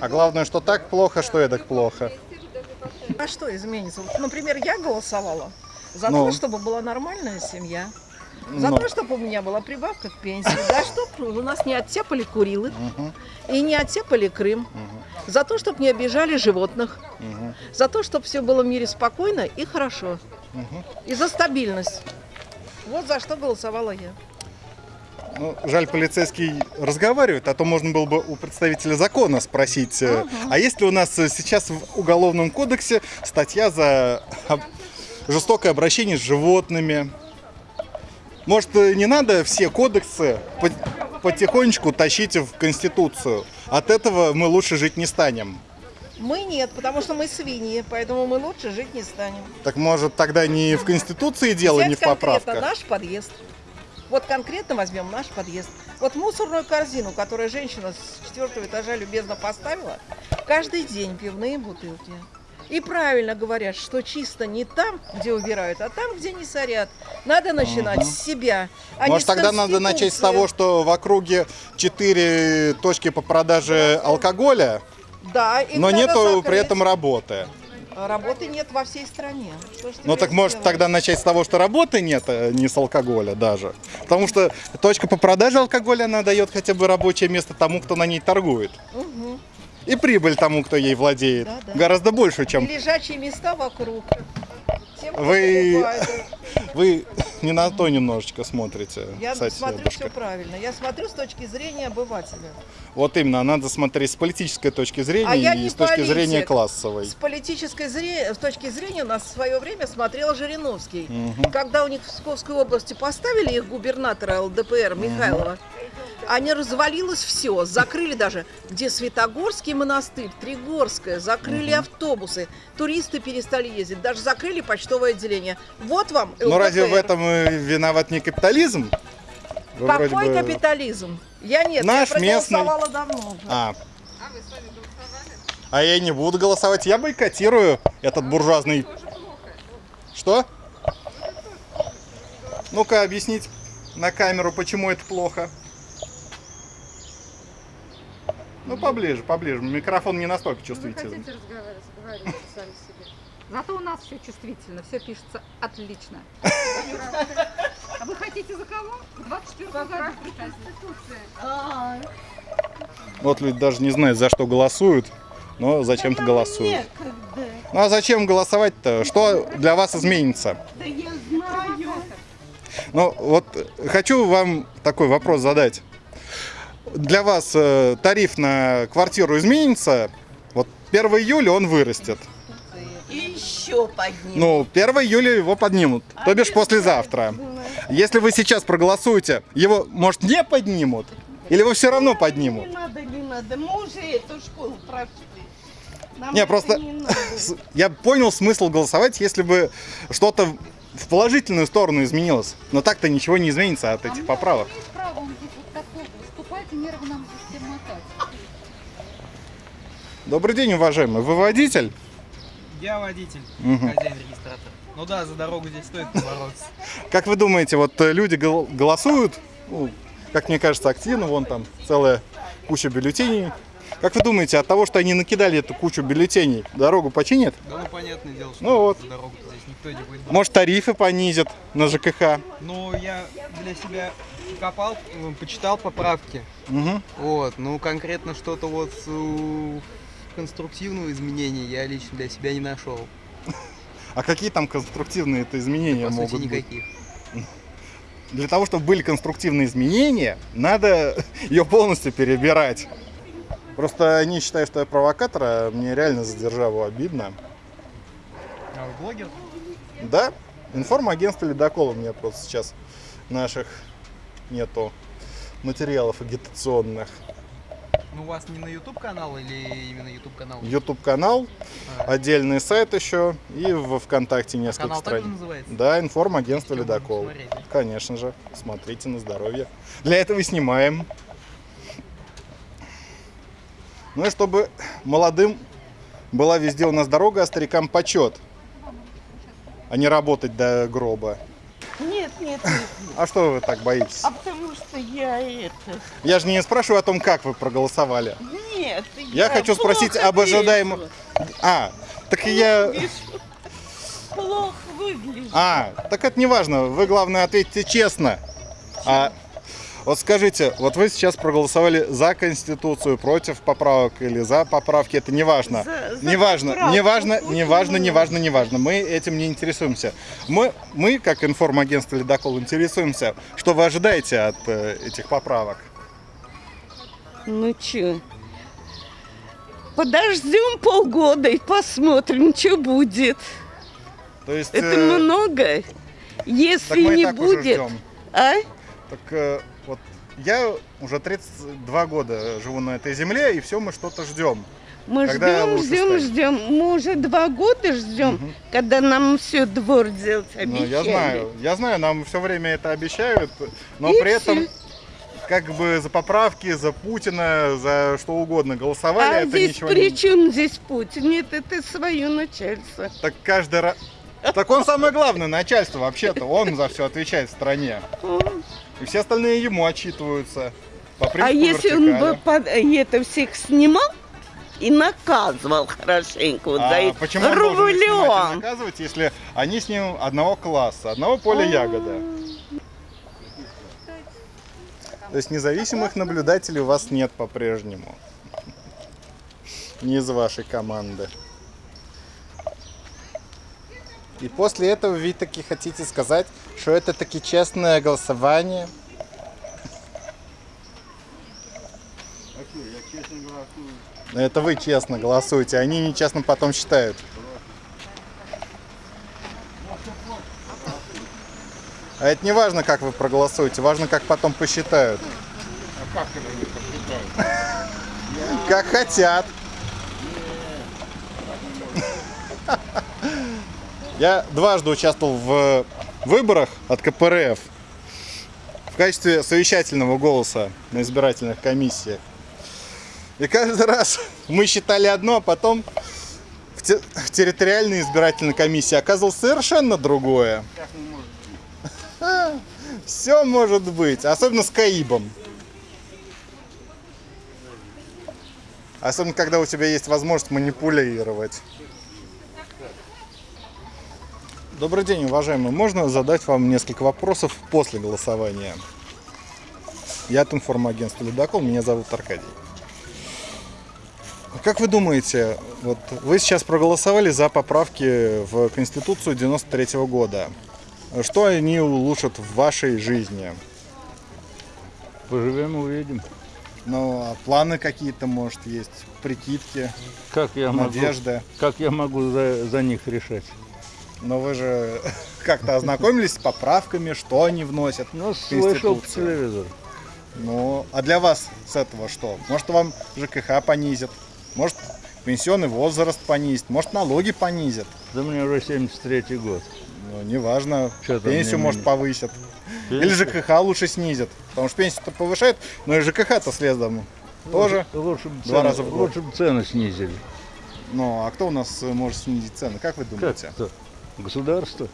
А главное, что так плохо, что эдак плохо. А что изменится? Например, я голосовала за Ну. то, чтобы была нормальная семья. За Ну. то, чтобы у меня была прибавка к пенсии. За чтобы у нас не оттепали Курилы и не оттепали Крым. За то, чтобы не обижали животных. За то, чтобы все было в мире спокойно и хорошо. И за стабильность. Вот за что голосовала я. Ну, жаль, полицейский разговаривает, а то можно было бы у представителя закона спросить, э, а есть ли у нас э, сейчас в Уголовном кодексе статья за жестокое обращение с животными? Может, э, не надо все кодексы по- потихонечку тащить в Конституцию? От этого мы лучше жить не станем. Мы нет, потому что мы свиньи, поэтому мы лучше жить не станем. Так может тогда не в Конституции дело, Взять не в поправках? наш подъезд. Вот конкретно возьмем наш подъезд. Вот мусорную корзину, которую женщина с четвертого этажа любезно поставила, каждый день пивные бутылки. И правильно говорят, что чисто не там, где убирают, а там, где не сорят. Надо начинать с себя. А Может, тогда надо начать с того, что в округе 4 точки по продаже алкоголя, Да, но нету при этом работы. Работы нет во всей стране. Ну так может сделаешь? тогда начать с того, что работы нет, а не с алкоголя даже. Потому что точка по продаже алкоголя, она дает хотя бы рабочее место тому, кто на ней торгует. Мгм. И прибыль тому, кто ей владеет. Да, да. Гораздо больше, И чем лежачие места вокруг. Тем, Вы- вы не на то немножечко смотрите. Я кстати, смотрю бабушка. все правильно. Я смотрю с точки зрения обывателя. Вот именно, надо смотреть с политической точки зрения А и с точки политик. зрения классовой. С политической зре... с точки зрения нас в свое время смотрел Жириновский. Мгм. Когда у них в Псковской области поставили их губернатора ЛДПР Михайлова, не развалилось все, закрыли даже, где Светогорский монастырь, Тригорская, закрыли автобусы, туристы перестали ездить, даже закрыли почтовое отделение. Вот вам ЛДПР. Ну разве в этом и виноват не капитализм? Вы Какой бы- капитализм? Я нет, Наш я местный. проголосовала давно уже. А. А я не буду голосовать. Я бойкотирую этот буржуазный... Что? Ну-ка, объяснить на камеру, почему это плохо. Ну, поближе, поближе. Микрофон не настолько Вы чувствительный. хотите разговаривать, говорите сами себе. Зато у нас все чувствительно, все пишется отлично. А вы хотите за кого? В 24 году при Конституции. Вот люди даже не знают, за что голосуют, но зачем-то голосуют. Ну а зачем голосовать-то? Что для вас изменится? Да я знаю. Ну, вот хочу вам такой вопрос задать. Для вас э, тариф на квартиру изменится? Вот 1 июля он вырастет. И еще подниму. Ну, 1 июля его поднимут, то бишь послезавтра. Если вы сейчас проголосуете, его, может, не поднимут? Или его все равно Не поднимут? надо, не надо. Мы уже эту школу прошли. Нам Не, просто не я понял смысл голосовать, если бы что-то в положительную сторону изменилось. Но так-то ничего не изменится от А этих мы поправок. имеем право вот здесь вот такого выступать и нервы нам здесь всем мотать. Добрый день, уважаемый. Вы водитель? Я водитель, Мгм. хозяин регистратора. Ну да, за дорогу здесь стоит побороться. Как вы думаете, вот э, люди гол- голосуют, ну, как мне кажется, активно, вон там целая куча бюллетеней. Как вы думаете, от того, что они накидали эту кучу бюллетеней, дорогу починят? Да ну понятное дело, что Ну вот. за дорогу здесь никто не будет. Может, тарифы понизят на ЖКХ? Ну, я для себя копал, почитал поправки. Мгм. Вот, ну конкретно что-то вот конструктивного изменения я лично для себя не нашел. А какие там конструктивные это изменения По могут сути, быть? никаких. Для того, чтобы были конструктивные изменения, надо ее полностью перебирать. Просто они считают, что я провокатор, а мне реально за державу обидно. А вы блогер? Да, информагентство «Ледокол» у меня просто сейчас наших нету материалов агитационных. Ну, у вас не на YouTube канал или именно YouTube канал? YouTube канал, А, отдельный сайт еще и в ВКонтакте несколько канал страниц. называется? Да, информагентство «Ледокол». Конечно же, смотрите на здоровье. Для этого и снимаем. Ну и чтобы молодым была везде у нас дорога, а старикам почет. А не работать до гроба. Нет, нет. А что вы так боитесь? А потому что я это... Я же не спрашиваю о том, как вы проголосовали. Нет, Я хочу спросить плохо об ожидаемом... А, так я... Вижу. Плохо выгляжу. А, так это не важно. Вы, главное, ответьте честно. А вот скажите, вот вы сейчас проголосовали за Конституцию, против поправок или за поправки, это не важно. За- за Не важно, поправку, не важно, не важно, не важно, не важно. Мы этим не интересуемся. Мы, мы как информагентство «Ледокол», интересуемся, что вы ожидаете от э, этих поправок. Ну чё? Подождем полгода и посмотрим, что будет. То есть... Это э, много. так Если мы и не так будет, а? Так э, вот я уже 32 года живу на этой земле, и все мы что-то ждем. Мы Когда ждем, ждем, станет? ждем. Мы уже два года ждем, Мгм. когда нам все двор делать Ну, обещали. я знаю, я знаю, нам все время это обещают, но И при этом всё. как бы за поправки, за Путина, за что угодно голосовали, А это здесь ничего при чем здесь Путин? Нет, это свое начальство. Так каждый раз... Так он самое главное начальство вообще-то, он за все отвечает в стране. И все остальные ему отчитываются. По А если он бы вертикали. под- это всех снимал и наказывал хорошенько вот за А почему он должен их снимать и рублем? наказывать, если они с ним одного класса, одного поля ягода? То есть независимых наблюдателей у вас нет по-прежнему. Не из вашей команды. И после этого вы таки хотите сказать, что это таки честное голосование? Это вы честно голосуете, они нечестно потом считают. А это не важно, как вы проголосуете, важно, как потом посчитают. Как хотят. Я дважды участвовал в выборах от КПРФ в качестве совещательного голоса на избирательных комиссиях. И каждый раз мы считали одно, а потом в, те- в территориальной избирательной комиссии оказывалось совершенно другое. Все может быть, особенно с Каибом. Особенно, когда у тебя есть возможность манипулировать. Добрый день, уважаемые. Можно задать вам несколько вопросов после голосования? Я от информагентства «Ледокол», меня зовут Аркадий. Как вы думаете, вот вы сейчас проголосовали за поправки в Конституцию 93 года. Что они улучшат в вашей жизни? Поживем, увидим. Ну, а планы какие-то, может, есть, прикидки, Как я могу, надежды. как я могу за, за них решать? Но вы же как-то ознакомились с поправками, что они вносят Ну, слышал по телевизору. Ну, а для вас с этого что? Может, вам ЖКХ понизят? Может, пенсионный возраст понизит? Может, налоги понизят? Да мне уже 73-й год. Ну, неважно, там пенсию, мне- может, повысят. Или Пенсию? ЖКХ лучше снизят. Потому что пенсию-то повышают, но и ЖКХ-то следом тоже. Лучше бы Два цены, раза в год. лучше бы цены снизили. Ну, а кто у нас может снизить цены? Как вы Как думаете? Государство?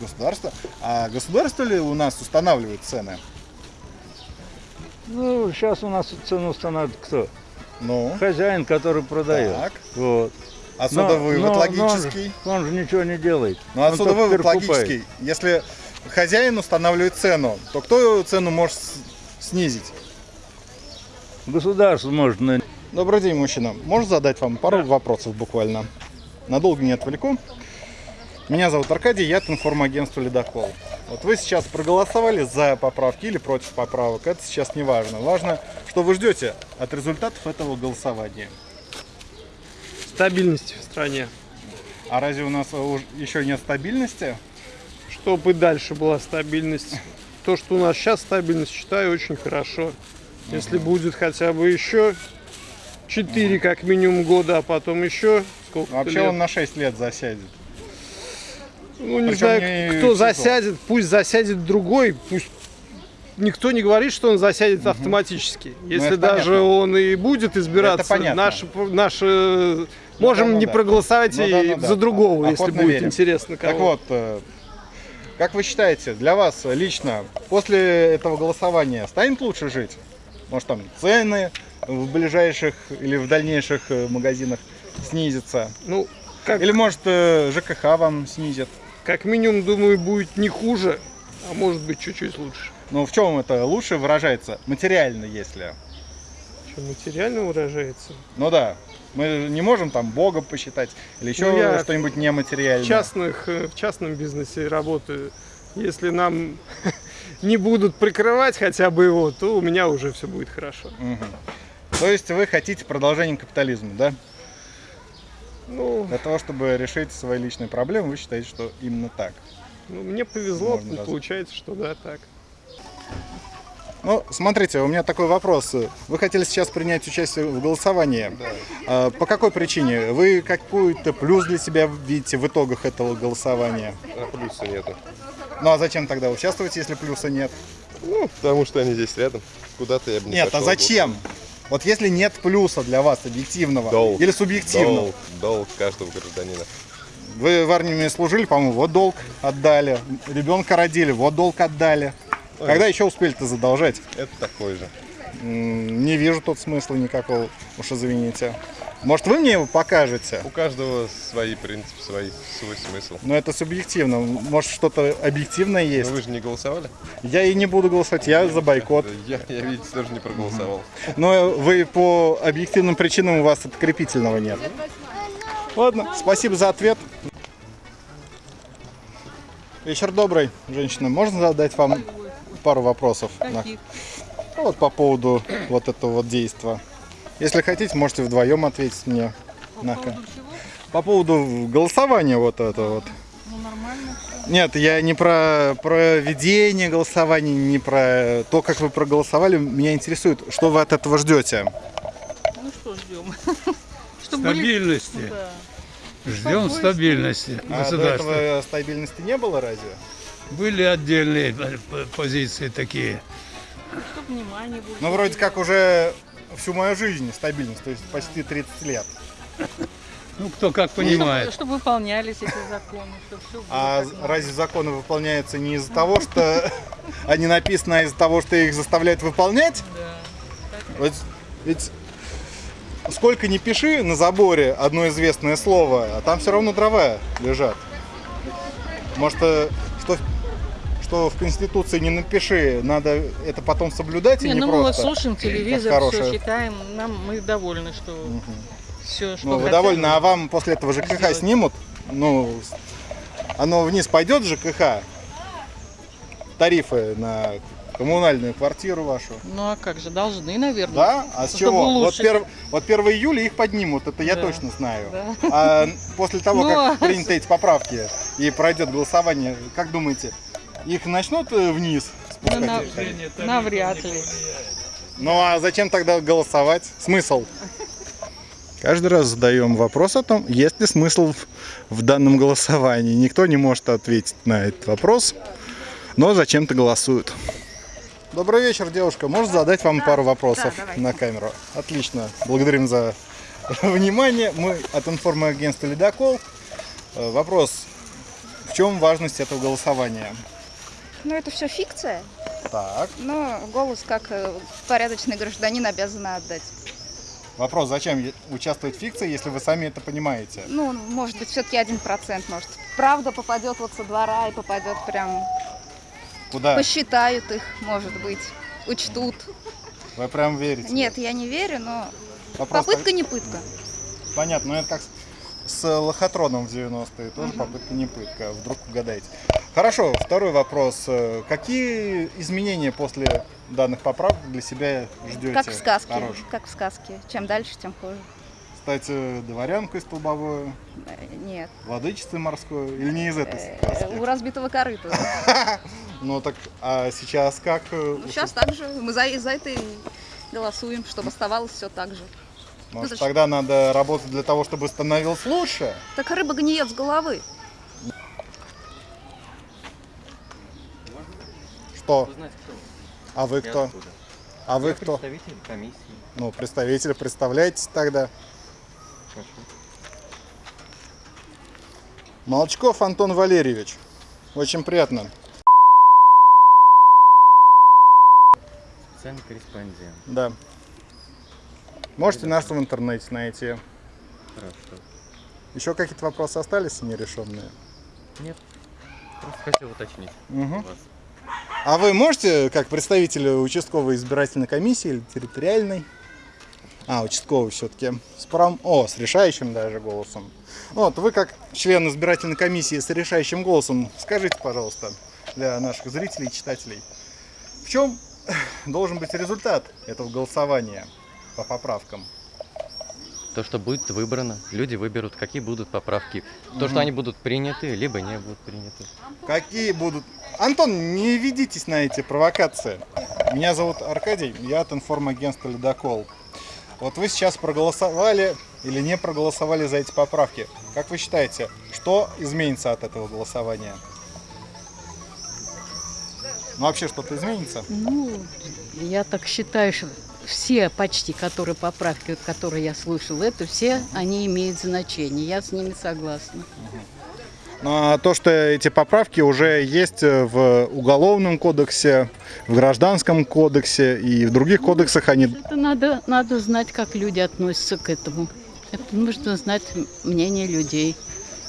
Государство? А государство ли у нас устанавливает цены? Ну, сейчас у нас цену устанавливает кто? Ну, Хозяин, который продает. так. Вот. А Но- судовой но- вывод но он же- логический? Он же ничего не делает. Ну, а только вывод логический. Если хозяин устанавливает цену, то кто цену может снизить? Государство может на... Добрый день, мужчина. Можно задать вам пару вопросов буквально? Надолго не отвлеку. Меня зовут Аркадий, я от информагентства «Ледокол». Вот вы сейчас проголосовали за поправки или против поправок, это сейчас не важно. Важно, что вы ждете от результатов этого голосования. стабильности в стране. А разве у нас еще нет стабильности? Чтобы и дальше была стабильность. То, что у нас сейчас стабильность, считаю очень хорошо. Если будет хотя бы еще 4 как минимум года, а потом еще сколько Вообще он на 6 лет засядет. Ну, не причем знаю, не кто СИЗО. засядет, пусть засядет другой, пусть никто не говорит, что он засядет автоматически. Если это даже понятно. он и будет избираться, наши, наши можем да, ну не да. проголосовать Ну и да, ну да. за другого, Охотно если будет верим. интересно. Так кого. вот, э, Как вы считаете, для вас лично после этого голосования станет лучше жить? Может там цены в ближайших или в дальнейших э, магазинах снизятся? Ну, как, Или может э, ЖКХ вам снизит? Как минимум, думаю, будет не хуже, а может быть чуть-чуть лучше. Ну в чем это лучше выражается? Материально, если. Чем материально выражается. Ну да. Мы не можем там Бога посчитать или еще Ну, что-нибудь В, нематериальное. частных, э, в частном бизнесе работаю. Если нам не будут прикрывать хотя бы его, то у меня уже все будет хорошо. Мгм. То есть вы хотите продолжения капитализма, да? Ну, Для того, чтобы решить свои личные проблемы, вы считаете, что именно так. ну, мне повезло, Можно раз- получается, что да, так. Ну, смотрите, у меня такой вопрос. Вы хотели сейчас принять участие в голосовании. А, По какой причине? Вы какой-то плюс для себя видите в итогах этого голосования? А плюса нету. Ну а зачем тогда участвовать, если плюса нет? Ну, потому что они здесь рядом. Куда-то я бы не Нет, а пошел бы. Вот если нет плюса для вас объективного Долг. или субъективного, Долг, долг каждого гражданина. вы в армии служили, по-моему, вот долг отдали, ребенка родили, вот долг отдали. Ой. Когда еще успели-то задолжать? Это такой же. Не вижу тут смысла никакого, уж извините. Может, вы мне его покажете? У каждого свои принципы, свой, свой смысл. Но это субъективно. Может, что-то объективное есть? Но вы же не голосовали? Я и не буду голосовать, я за бойкот. Я, я видите, тоже не проголосовал. Но вы по объективным причинам у вас открепительного нет. Ладно, спасибо за ответ. Вечер добрый, женщина. Можно задать вам пару вопросов? На- Ну, Вот по поводу вот этого вот действия. Если хотите, можете вдвоем ответить мне. По поводу По поводу голосования вот этого вот. Ну, нормально. Нет, я не про проведение голосования, не про то, как вы проголосовали. Меня интересует, что вы от этого ждете. Ну что ждем? Чтобы были... Стабильности. Да. Ждем стабильности А до этого стабильности не было разве? Были отдельные позиции такие. Чтобы внимание было. Ну, вроде как уже всю мою жизнь стабильность, то есть почти 30 лет. Ну, кто как Чтобы, понимает. чтобы выполнялись эти законы, чтобы все было А разве законы выполняются не из-за того, что они написаны, а из-за того, что их заставляют выполнять? Да. Вот ведь сколько не пиши на заборе одно известное слово, а там все равно дрова лежат. Может, э, что, в Конституции не напиши, надо это потом соблюдать и Не, не ну мы вот просто. слушаем телевизор, все читаем, нам мы довольны, что все, что Ну, вы довольны, а вам после этого ЖКХ сделать. снимут? Ну, оно вниз пойдет ЖКХ? Тарифы на коммунальную квартиру вашу? Ну а как же, должны, наверное. Да? А с чего? Вот, перв- вот 1 июля их поднимут, это я Да. точно знаю. Да. А после того, Ну, как а приняты эти поправки и пройдет голосование, как думаете, их начнут э, вниз Ну, спускать? на- эти тарифы? навряд ли. Ну а зачем тогда голосовать? Смысл? Каждый раз задаем вопрос о том, есть ли смысл в, в данном голосовании. Никто не может ответить на этот вопрос, но зачем-то голосуют. Добрый вечер, девушка. Можно задать вам пару вопросов на камеру? Отлично. Благодарим за внимание. Мы от информагентства «Ледокол». Э, Вопрос. В чем важность этого голосования? Ну, это все фикция, Так. но голос как э, порядочный гражданин обязан отдать. Вопрос, зачем в фикции, если вы сами это понимаете? Ну, может быть, все-таки один процент, может. Правда попадет вот со двора и попадет прям... Куда? Посчитают их, может быть, учтут. Вы прям верите? Нет, я не верю, но Вопрос попытка не пытка. Понятно, но это как с, с лохотроном в 90-е, тоже попытка не пытка, вдруг угадаете. Хорошо, второй вопрос. Э, Какие изменения после данных поправок для себя ждете? Как в сказке, Хороших? как в сказке. Чем дальше, тем хуже. Стать дворянкой столбовой, Э, Нет. владычицей морской, или не из этой Э, сказки? У разбитого корыта. Ну так, а сейчас как? Ну, Сейчас так же. Мы за, это и голосуем, чтобы оставалось все так же. Может, тогда надо работать для того, чтобы становилось лучше? Так рыба гниет с головы. Что? А вы кто? А вы кто? Представитель комиссии. Ну, представителя представляете тогда. Молчков Антон Валерьевич. Очень приятно. Специальный корреспондент. Да. Можете нас в интернете найти. Хорошо. Еще какие-то вопросы остались нерешенные? Нет. Просто хотел уточнить Мгм. вас. А вы можете, как представитель участковой избирательной комиссии или территориальной, а, участковый все-таки, с правом, о, с решающим даже голосом. Вот, вы как член избирательной комиссии с решающим голосом, скажите, пожалуйста, для наших зрителей и читателей, в чем должен быть результат этого голосования по поправкам? То, что будет выбрано, люди выберут, какие будут поправки. То, что они будут приняты, либо не будут приняты. Какие будут... Антон, не ведитесь на эти провокации. Меня зовут Аркадий, я от информагентства «Ледокол». Вот вы сейчас проголосовали или не проголосовали за эти поправки. Как вы считаете, что изменится от этого голосования? Ну, вообще что-то изменится? Ну, я так считаю, что все почти, которые поправки, вот, которые я слышала, это все, они имеют значение. Я с ними согласна. Ну, а то, что эти поправки уже есть в Уголовном кодексе, в Гражданском кодексе и в других кодексах, они Это надо, надо знать, как люди относятся к этому. Это нужно знать мнение людей.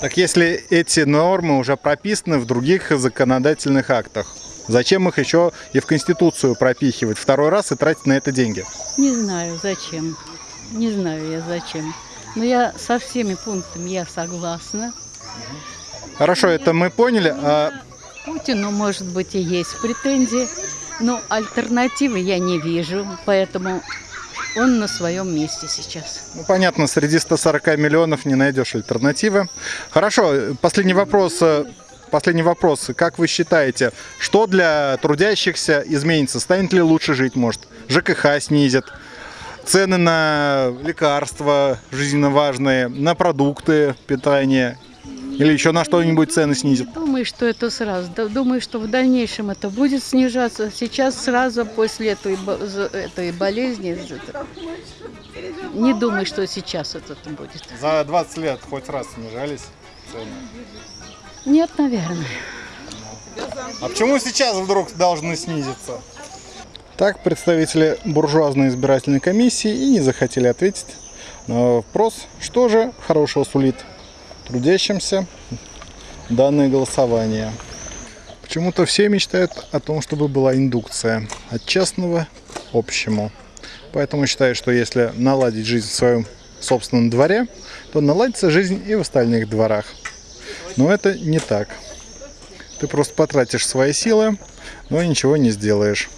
Так если эти нормы уже прописаны в других законодательных актах, зачем их еще и в Конституцию пропихивать второй раз и тратить на это деньги? Не знаю, зачем. Не знаю я зачем. Но я со всеми пунктами я согласна. Хорошо, это мы поняли. А Путину, может быть, и есть претензии, но альтернативы я не вижу, поэтому он на своем месте сейчас. Ну, понятно, среди 140 миллионов не найдешь альтернативы. Хорошо, последний вопрос. Последний вопрос. Как вы считаете, что для трудящихся изменится? Станет ли лучше жить, может? ЖКХ снизят? Цены на лекарства жизненно важные, на продукты питания? Или еще на что-нибудь цены снизят? Думаю, что это сразу. Думаю, что в дальнейшем это будет снижаться. Сейчас сразу после этой, этой болезни. Не думаю, что сейчас это будет. За 20 лет хоть раз снижались цены. Нет, наверное. А почему сейчас вдруг должны снизиться? Так, представители буржуазной избирательной комиссии и не захотели ответить на вопрос, что же хорошего сулит трудящимся данное голосование. Почему-то все мечтают о том, чтобы была индукция от частного к общему. Поэтому считаю, что если наладить жизнь в своем собственном дворе, то наладится жизнь и в остальных дворах. Но это не так. Ты просто потратишь свои силы, но ничего не сделаешь.